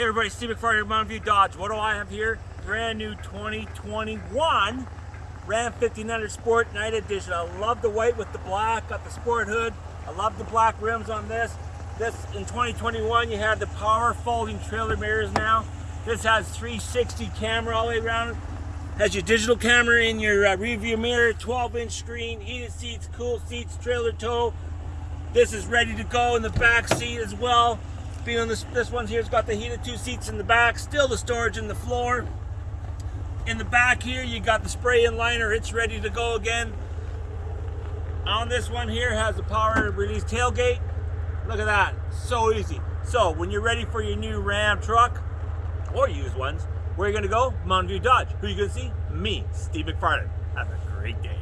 Hey everybody, Steve McFarland, Mountain View Dodge. What do I have here? Brand new 2021 Ram 1500 Sport Night Edition. I love the white with the black, got the sport hood. I love the black rims on this. This, in 2021, you have the power folding trailer mirrors now. This has 360 camera all the way around. Has your digital camera in your uh, rearview mirror, 12 inch screen, heated seats, cool seats, trailer tow. This is ready to go in the back seat as well. Being on this, this one here's got the heated two seats in the back, still the storage in the floor. In the back here, you got the spray in liner, it's ready to go again. On this one here has the power release tailgate. Look at that, so easy. So when you're ready for your new Ram truck, or used ones, where are you gonna go? Mountain View Dodge. Who you gonna see? Me, Steve McFarland. Have a great day.